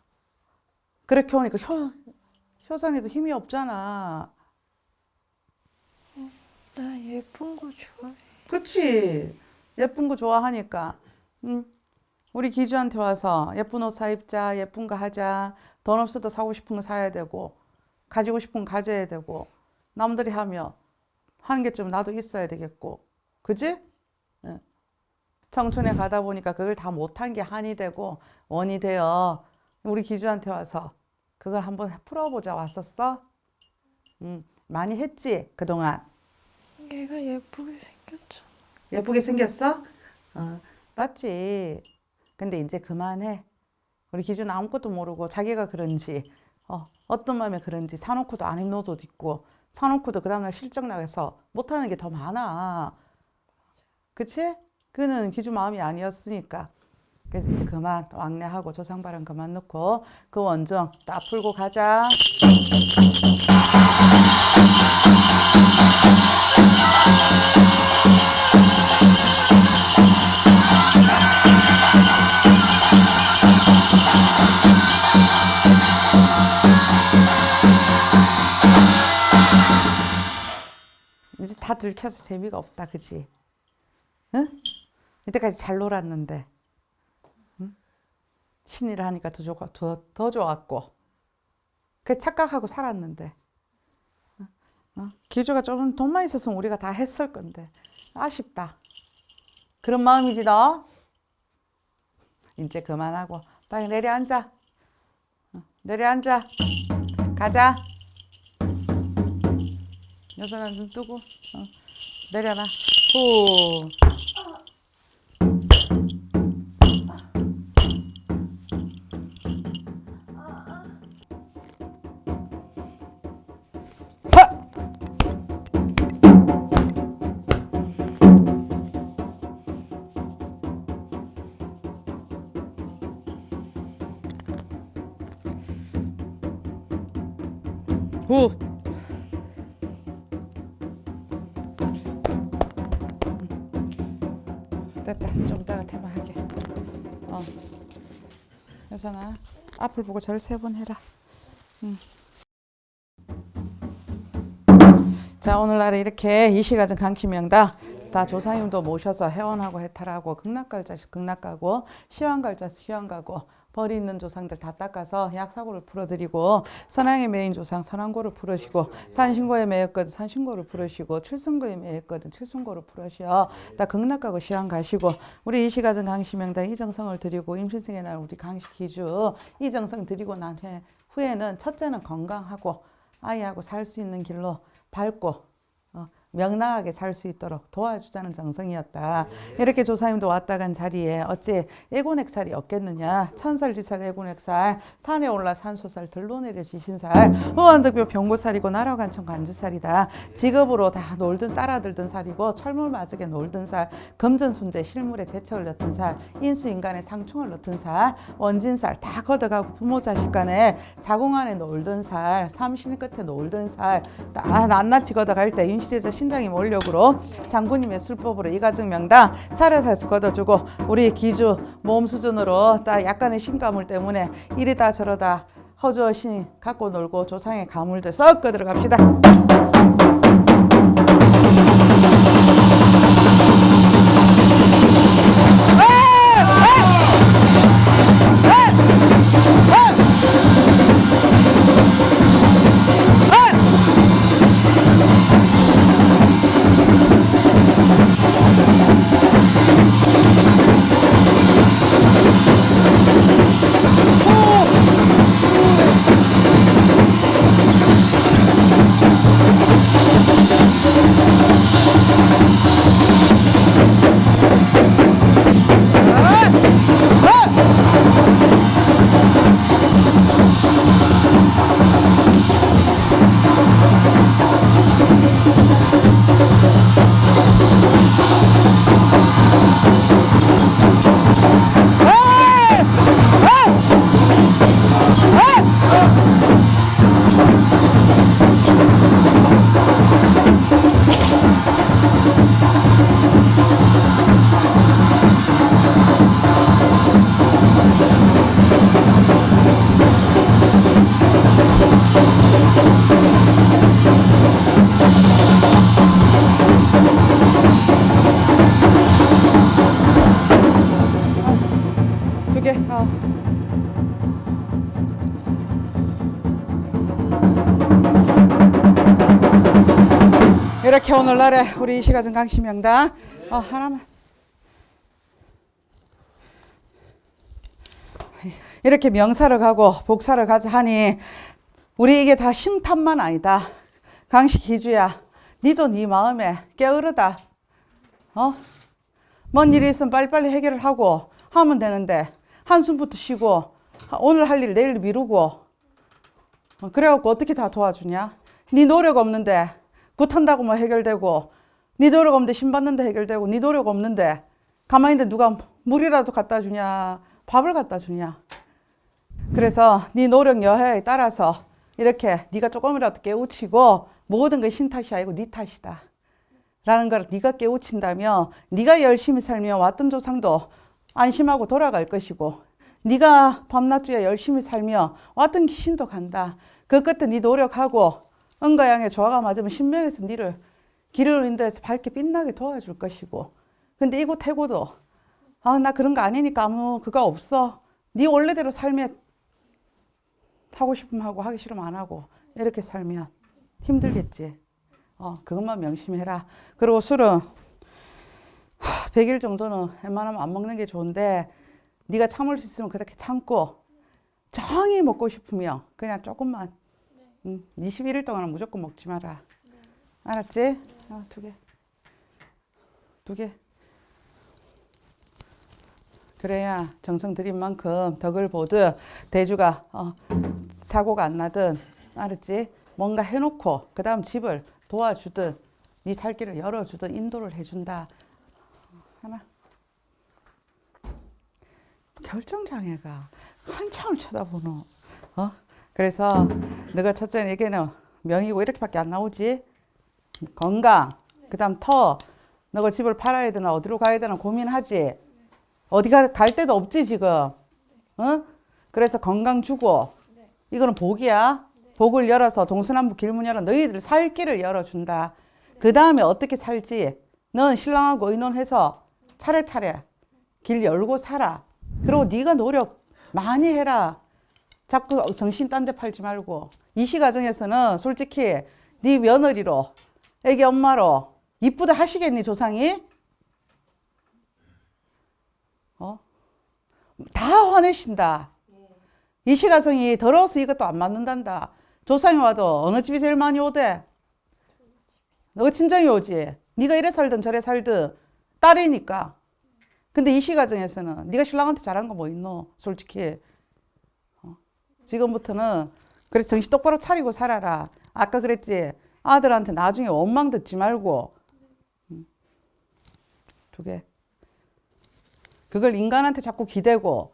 그렇게 오니까 효, 효선이도 힘이 없잖아 나 예쁜 거 좋아해. 그치 예쁜 거 좋아하니까 응. 우리 기주한테 와서 예쁜 옷 사 입자 예쁜 거 하자 돈 없어도 사고 싶은 거 사야 되고 가지고 싶은 거 가져야 되고 남들이 하면 한 개쯤 나도 있어야 되겠고 그지? 응. 청춘에 가다 보니까 그걸 다 못한 게 한이 되고 원이 되어 우리 기주한테 와서 그걸 한번 풀어보자 왔었어? 응. 많이 했지 그동안 얘가 예쁘게 생겼죠. 예쁘게 생겼어? 어, 맞지. 근데 이제 그만해. 우리 기준 아무것도 모르고 자기가 그런지 어, 어떤 마음에 그런지 사놓고도 안 입는 옷 입고 사놓고도 그 다음날 실적 나가서 못하는 게 더 많아. 그치? 그는 기준 마음이 아니었으니까. 그래서 이제 그만 왕래하고 조상발언 그만 넣고 그 원정 딱 풀고 가자. 다 들켜서 재미가 없다, 그지? 응? 이때까지 잘 놀았는데, 응? 신이라 하니까 더, 좋, 더, 더 좋았고, 그 착각하고 살았는데, 어? 어? 기주가 좀 돈만 있었으면 우리가 다 했을 건데, 아쉽다. 그런 마음이지, 너? 이제 그만하고, 빨리 내려앉아. 어, 내려앉아. 가자. 여선아 눈 뜨고 어. 내려놔 후 어 여선아 앞을 보고 절 세 번 해라 응. 자 오늘날 이렇게 이시가정 강키명당 다 조상님도 모셔서 회원하고 해탈하고 극락갈자 극락가고 시황갈자 시황가고 벌이 있는 조상들 다 닦아서 약사고를 풀어드리고 선왕에 매인 조상 선왕고를 풀으시고 산신고에 매였거든 산신고를 풀으시고 칠순고에 매였거든 칠순고를 풀으시어 다 극락가고 시황 가시고 우리 이시가정 강시명당 이정성을 드리고 임신생의 날 우리 강시 기주 이정성 드리고 난 후에- 후에는 첫째는 건강하고 아이하고 살 수 있는 길로 어, 명랑하게 살 수 있도록 도와주자는 정성이었다. 이렇게 조사님도 왔다 간 자리에 어찌 애고넥살이 없겠느냐. 천살지살 애고넥살 산에 올라 산소살 들러내려 지신살 후원득표 병고살이고 나라관청 관주살이다. 직업으로 다 놀든 따라들던 살이고 철물 마석에 놀던 살 금전손재 실물에 재척을 넣던 살 인수인간에 상충을 넣던 살 원진살 다 걷어가고 부모 자식 간에 자궁 안에 놀던 살 삼신 끝에 놀던 살 다 낱낱이 걷어갈 때 윤실에서 신장이 몰력으로 장군님의 술법으로 이 가정 명당 살에 살수 걷어주고 우리 기주 몸 수준으로 딱 약간의 신가물 때문에 이리다 저러다 허주신 갖고 놀고 조상의 가물들 썩 걷어 갑시다. 이렇게 오늘날에 우리 이 시가정 강시명당 어, 하나만 이렇게 명사를 가고 복사를 가자 하니 우리 이게 다 심탄만 아니다. 강시 기주야. 니도 네 마음에 게으르다. 어? 뭔 일이 있으면 빨리빨리 해결을 하고 하면 되는데 한숨부터 쉬고 오늘 할 일 내일 미루고 어, 그래갖고 어떻게 다 도와주냐? 네 노력 없는데 굿한다고 뭐 해결되고 네 노력 없는데 신 받는데 해결되고 네 노력 없는데 가만히 있는데 누가 물이라도 갖다 주냐 밥을 갖다 주냐 그래서 네 노력 여하에 따라서 이렇게 네가 조금이라도 깨우치고 모든 게 신 탓이 아니고 네 탓이다 라는 걸 네가 깨우친다면 네가 열심히 살면 왔던 조상도 안심하고 돌아갈 것이고 네가 밤낮주에 열심히 살면 왔던 귀신도 간다. 그 끝에 네 노력하고 은가양의 조화가 맞으면 신명에서 네를 길을 인도해서 밝게 빛나게 도와줄 것이고 근데 이곳 태고도 아 나 그런 거 아니니까 아무 그거 없어. 네 원래대로 살면 하고 싶으면 하고 하기 싫으면 안 하고 이렇게 살면 힘들겠지. 어, 그것만 명심해라. 그리고 술은 100일 정도는 웬만하면 안 먹는 게 좋은데 네가 참을 수 있으면 그렇게 참고 정이 먹고 싶으면 그냥 조금만 음, 21일 동안은 무조건 먹지 마라. 알았지? 어, 두 개. 두 개. 그래야 정성 들인 만큼 덕을 보듯 대주가 어, 사고가 안 나든 알았지? 뭔가 해놓고 그 다음 집을 도와주든 네 살 길을 열어주든 인도를 해준다. 하나. 결정장애가 한참을 쳐다보노. 어? 그래서 너가 첫째 에게는 명이고 이렇게밖에 안 나오지. 건강, 그 다음 터. 너가 집을 팔아야 되나 어디로 가야 되나 고민하지. 어디 가, 갈 데도 없지 지금. 어? 그래서 건강 주고. 이거는 복이야. 복을 열어서 동서남북 길문 열어 너희들 살 길을 열어준다. 그 다음에 어떻게 살지? 넌 신랑하고 의논해서 차례차례 길 열고 살아. 그리고 네가 노력 많이 해라. 자꾸 정신 딴 데 팔지 말고. 이시 과정에서는 솔직히 네 며느리로 애기 엄마로 이쁘다 하시겠니 조상이? 어? 다 화내신다. 이 시가성이 더러워서 이것도 안 맞는단다. 조상이 와도 어느 집이 제일 많이 오대? 너가 친정이 오지. 네가 이래 살든 저래 살든 딸이니까. 근데 이 시가정에서는 네가 신랑한테 잘한 거 뭐 있노? 솔직히. 어? 지금부터는 그래 정신 똑바로 차리고 살아라. 아까 그랬지. 아들한테 나중에 원망 듣지 말고. 음. 두 개. 그걸 인간한테 자꾸 기대고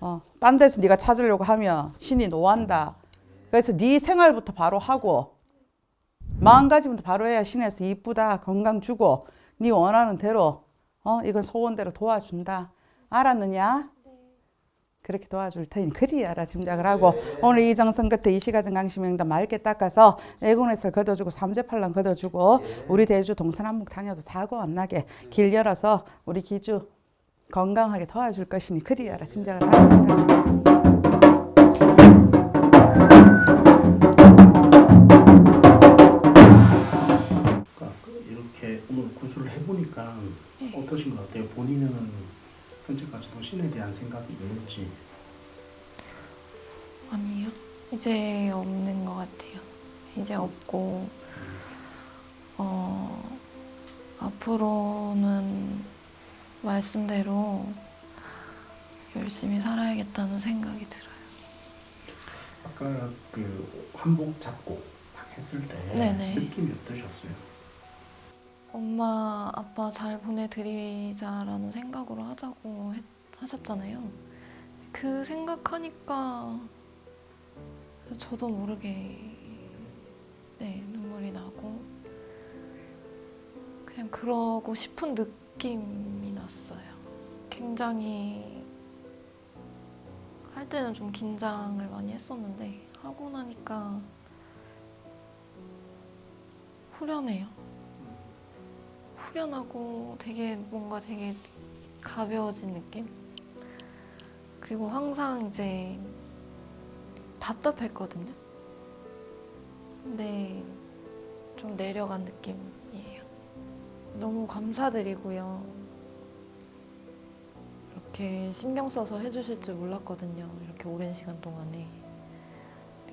어, 딴 데서 네가 찾으려고 하면 신이 노한다. 그래서 네 생활부터 바로 하고 마음가짐부터 바로 해야 신에서 이쁘다 건강 주고 네 원하는 대로 어 이건 소원대로 도와준다. 알았느냐? 그렇게 도와줄 테니 그리 알아 짐작을 하고 오늘 이 정성 끝에 이 시가정 강심명단 맑게 닦아서 애군에서 걷어주고 삼재팔랑 걷어주고 우리 대주 동서남북 다녀도 사고 안 나게 길 열어서 우리 기주 건강하게 도와줄 것이니 그리 알아 짐작을 합니 현재까지도 신에 대한 생각이 있는지 아니요. 이제 없는 것 같아요. 이제 없고, 어, 앞으로는 말씀대로 열심히 살아야겠다는 생각이 들어요. 아까 그 한복 잡고 막 했을 때 네네. 느낌이 어떠셨어요? 엄마, 아빠 잘 보내드리자라는 생각으로 하자고 했- 하셨잖아요. 그 생각하니까 저도 모르게 네, 눈물이 나고 그냥 그러고 싶은 느낌이 났어요. 굉장히 할 때는 좀 긴장을 많이 했었는데 하고 나니까 후련해요. 후련하고 되게 뭔가 되게 가벼워진 느낌? 그리고 항상 이제 답답했거든요. 근데 좀 내려간 느낌이에요. 너무 감사드리고요. 이렇게 신경 써서 해주실 줄 몰랐거든요. 이렇게 오랜 시간 동안에.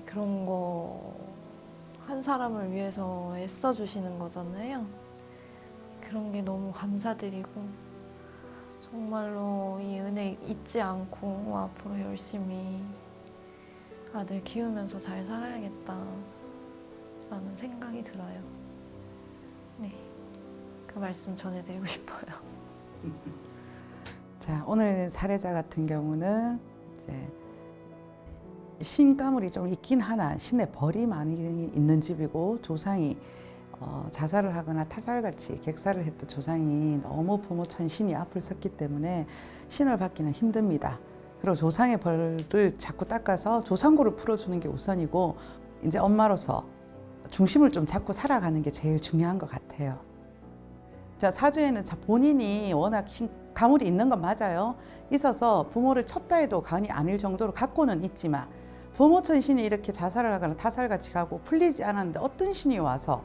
그런 거 한 사람을 위해서 애써주시는 거잖아요. 그런 게 너무 감사드리고 정말로 이 은혜 잊지 않고 앞으로 열심히 아들 키우면서 잘 살아야겠다 라는 생각이 들어요. 네. 그 말씀 전해드리고 싶어요. 자, 오늘 사례자 같은 경우는 이제 신가물이 좀 있긴 하나 신의 벌이 많이 있는 집이고 조상이 어, 자살을 하거나 타살같이 객사를 했던 조상이 너무 부모 천 신이 앞을 섰기 때문에 신을 받기는 힘듭니다. 그리고 조상의 벌을 자꾸 닦아서 조상고를 풀어주는 게 우선이고 이제 엄마로서 중심을 좀 잡고 살아가는 게 제일 중요한 것 같아요. 자 사주에는 자 본인이 워낙 신- 가물이 있는 건 맞아요. 있어서 부모를 쳤다 해도 간이 아닐 정도로 갖고는 있지만 부모 천 신이 이렇게 자살을 하거나 타살같이 가고 풀리지 않았는데 어떤 신이 와서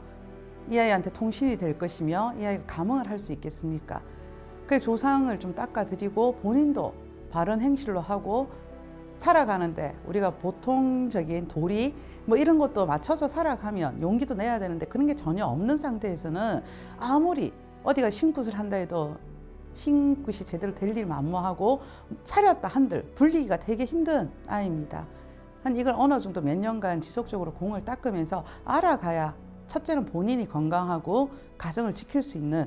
이 아이한테 통신이 될 것이며 이 아이가 감흥을 할 수 있겠습니까? 그 조상을 좀 닦아드리고 본인도 바른 행실로 하고 살아가는데 우리가 보통적인 도리 뭐 이런 것도 맞춰서 살아가면 용기도 내야 되는데 그런 게 전혀 없는 상태에서는 아무리 어디가 신굿을 한다 해도 신굿이 제대로 될 일 만무하고 차렸다 한들 불리기가 되게 힘든 아이입니다. 한 이걸 어느 정도 몇 년간 지속적으로 공을 닦으면서 알아가야 첫째는 본인이 건강하고 가정을 지킬 수 있는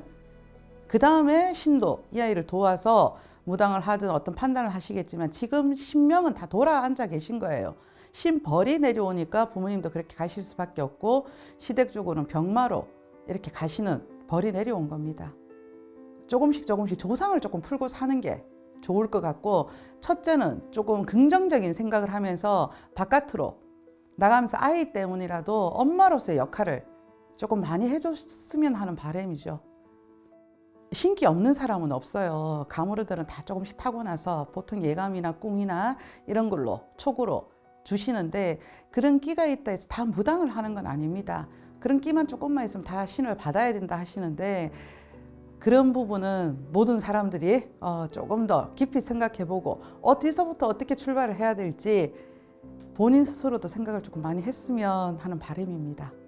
그 다음에 신도 이 아이를 도와서 무당을 하든 어떤 판단을 하시겠지만 지금 신명은 다 돌아 앉아 계신 거예요. 신벌이 내려오니까 부모님도 그렇게 가실 수밖에 없고 시댁적으로는 병마로 이렇게 가시는 벌이 내려온 겁니다. 조금씩 조금씩 조상을 조금 풀고 사는 게 좋을 것 같고 첫째는 조금 긍정적인 생각을 하면서 바깥으로 나가면서 아이 때문이라도 엄마로서의 역할을 조금 많이 해줬으면 하는 바람이죠. 신기 없는 사람은 없어요. 가물어들은 다 조금씩 타고 나서 보통 예감이나 꿈이나 이런 걸로 촉으로 주시는데 그런 끼가 있다 해서 다 무당을 하는 건 아닙니다. 그런 끼만 조금만 있으면 다 신을 받아야 된다 하시는데 그런 부분은 모든 사람들이 어, 조금 더 깊이 생각해보고 어디서부터 어떻게 출발을 해야 될지 본인 스스로도 생각을 조금 많이 했으면 하는 바람입니다.